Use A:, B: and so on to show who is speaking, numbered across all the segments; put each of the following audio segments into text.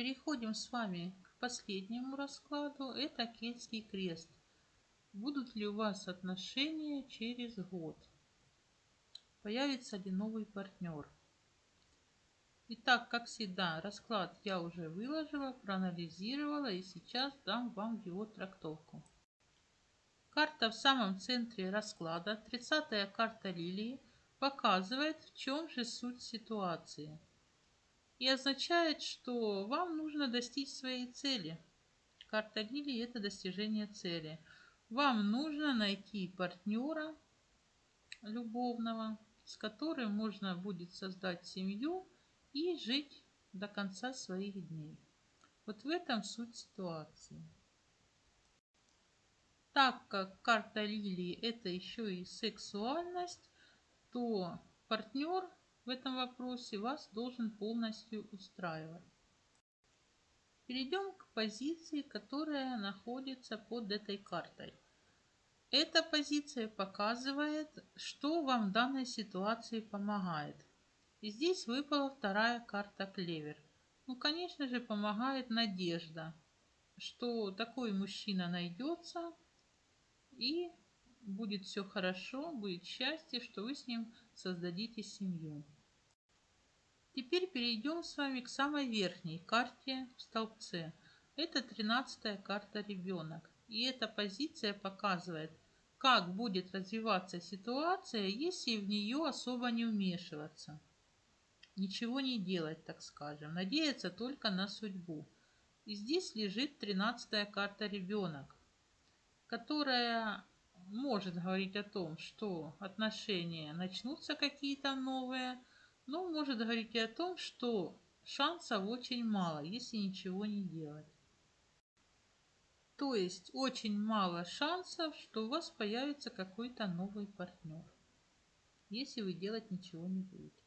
A: переходим с вами к последнему раскладу. Это Кельтский крест. Будут ли у вас отношения через год? Появится ли новый партнер? Итак, как всегда, расклад я уже выложила, проанализировала и сейчас дам вам его трактовку. Карта в самом центре расклада, 30-я карта лилии, показывает, в чем же суть ситуации. И означает, что вам нужно достичь своей цели. Карта лилии – это достижение цели. Вам нужно найти партнера любовного, с которым можно будет создать семью и жить до конца своих дней. Вот в этом суть ситуации. Так как карта лилии это еще и сексуальность, то партнер в этом вопросе вас должен полностью устраивать. Перейдем к позиции, которая находится под этой картой. Эта позиция показывает, что вам в данной ситуации помогает. И здесь выпала вторая карта клевер. Ну, конечно же, помогает надежда, что такой мужчина найдется и будет все хорошо, будет счастье, что вы с ним создадите семью. Теперь перейдем с вами к самой верхней карте в столбце. Это 13 карта ребенок. И эта позиция показывает, как будет развиваться ситуация, если в нее особо не вмешиваться ничего не делать, так скажем, надеяться только на судьбу. И здесь лежит тринадцатая карта ребенок, которая может говорить о том, что отношения начнутся какие-то новые, но может говорить и о том, что шансов очень мало, если ничего не делать. То есть очень мало шансов, что у вас появится какой-то новый партнер, если вы делать ничего не будете.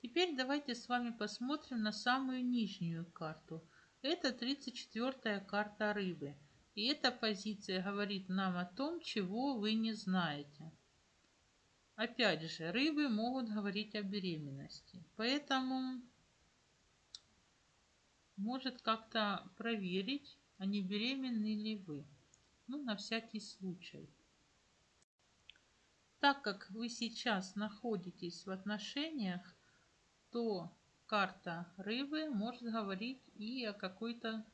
A: Теперь давайте с вами посмотрим на самую нижнюю карту. Это 34-я карта рыбы. И эта позиция говорит нам о том, чего вы не знаете. Опять же, рыбы могут говорить о беременности. Поэтому может как-то проверить, а не беременны ли вы. Ну, на всякий случай. Так как вы сейчас находитесь в отношениях, то карта рыбы может говорить и о какой-то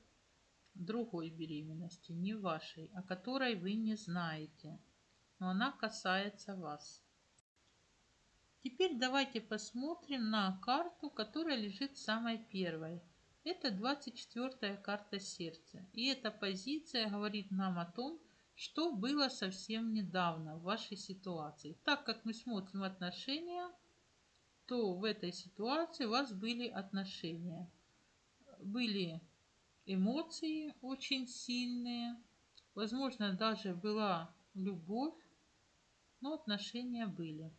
A: другой беременности, не вашей, о которой вы не знаете, но она касается вас. Теперь давайте посмотрим на карту, которая лежит самой первой. Это 24 карта сердца. И эта позиция говорит нам о том, что было совсем недавно в вашей ситуации. Так как мы смотрим отношения, то в этой ситуации у вас были отношения. Были эмоции очень сильные, возможно, даже была любовь, но отношения были.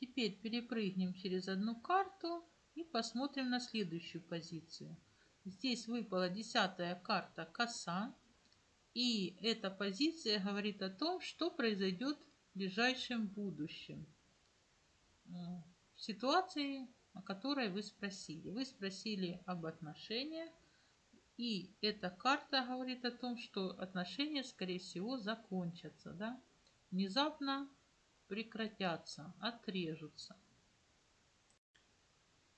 A: Теперь перепрыгнем через одну карту и посмотрим на следующую позицию. Здесь выпала десятая карта коса. И эта позиция говорит о том, что произойдет в ближайшем будущем в ситуации, о которой вы спросили. Вы спросили об отношениях, и эта карта говорит о том, что отношения, скорее всего, закончатся, да? внезапно прекратятся, отрежутся.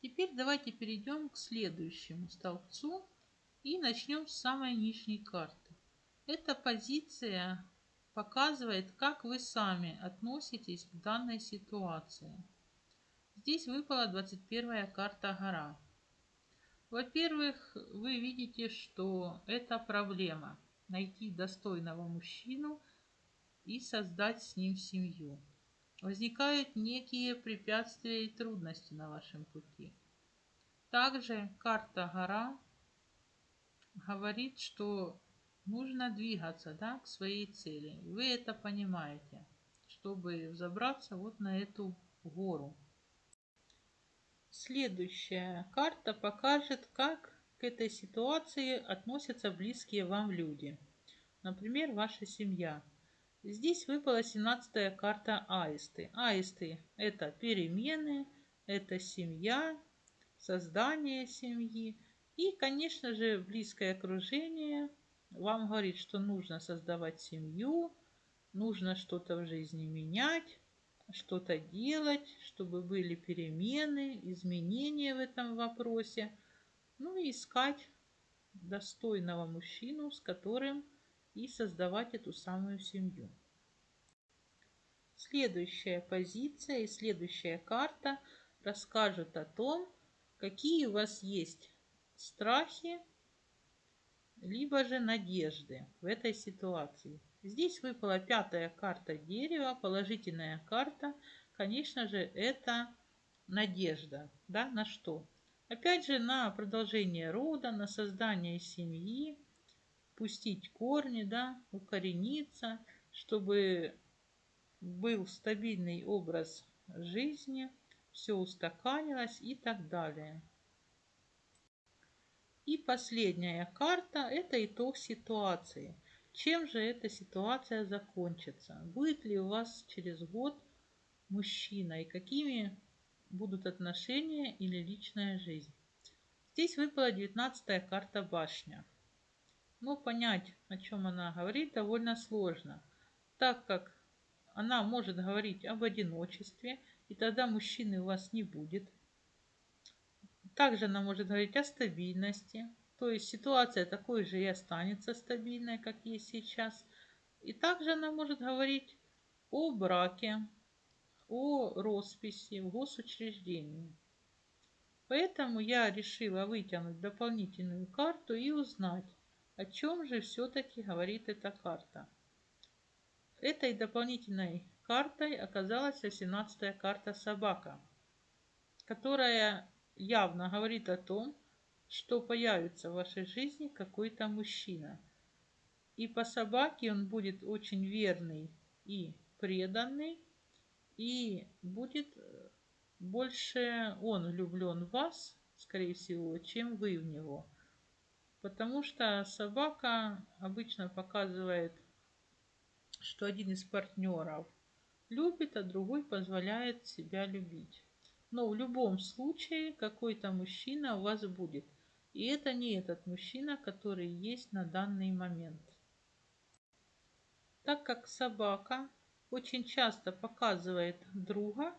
A: Теперь давайте перейдем к следующему столбцу и начнем с самой нижней карты. Эта позиция показывает, как вы сами относитесь к данной ситуации. Здесь выпала 21 карта гора. Во-первых, вы видите, что это проблема. Найти достойного мужчину и создать с ним семью. Возникают некие препятствия и трудности на вашем пути. Также карта гора говорит, что нужно двигаться да, к своей цели. Вы это понимаете, чтобы взобраться вот на эту гору. Следующая карта покажет, как к этой ситуации относятся близкие вам люди. Например, ваша семья. Здесь выпала 17 карта аисты. Аисты – это перемены, это семья, создание семьи. И, конечно же, близкое окружение вам говорит, что нужно создавать семью, нужно что-то в жизни менять, что-то делать, чтобы были перемены, изменения в этом вопросе. Ну и искать достойного мужчину, с которым и создавать эту самую семью. Следующая позиция и следующая карта расскажут о том, какие у вас есть страхи, либо же надежды в этой ситуации. Здесь выпала пятая карта дерева, положительная карта. Конечно же, это надежда. Да, на что? Опять же, на продолжение рода, на создание семьи, пустить корни, да, укорениться, чтобы был стабильный образ жизни, все устаканилось и так далее. И последняя карта – это итог ситуации. Чем же эта ситуация закончится? Будет ли у вас через год мужчина и какими будут отношения или личная жизнь. Здесь выпала девятнадцатая карта башня. Но понять, о чем она говорит, довольно сложно, так как она может говорить об одиночестве, и тогда мужчины у вас не будет. Также она может говорить о стабильности, то есть ситуация такой же и останется стабильной, как есть сейчас. И также она может говорить о браке, о росписи в госучреждении. Поэтому я решила вытянуть дополнительную карту и узнать, о чем же все-таки говорит эта карта. Этой дополнительной картой оказалась 18-я карта собака, которая явно говорит о том, что появится в вашей жизни какой-то мужчина. И по собаке он будет очень верный и преданный, и будет э, больше он влюблен в вас, скорее всего, чем вы в него. Потому что собака обычно показывает, что один из партнеров любит, а другой позволяет себя любить. Но в любом случае какой-то мужчина у вас будет. И это не этот мужчина, который есть на данный момент. Так как собака очень часто показывает друга,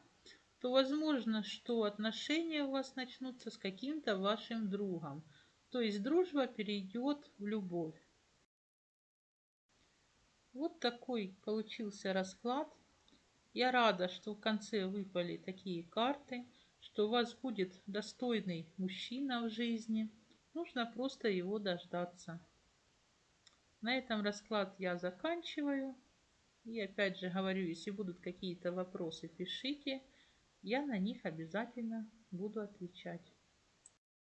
A: то возможно, что отношения у вас начнутся с каким-то вашим другом. То есть дружба перейдет в любовь. Вот такой получился расклад. Я рада, что в конце выпали такие карты, что у вас будет достойный мужчина в жизни. Нужно просто его дождаться. На этом расклад я заканчиваю. И опять же говорю, если будут какие-то вопросы, пишите. Я на них обязательно буду отвечать.